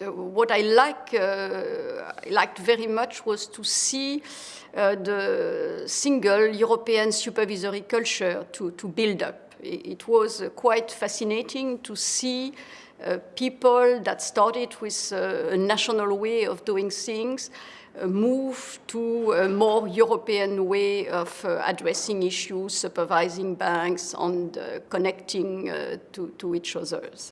Uh, what I like, uh, liked very much was to see uh, the single European supervisory culture to, to build up. It, was quite fascinating to see uh, people that started with uh, a national way of doing things uh, move to a more European way of addressing issues, supervising banks, and connecting to, to each other.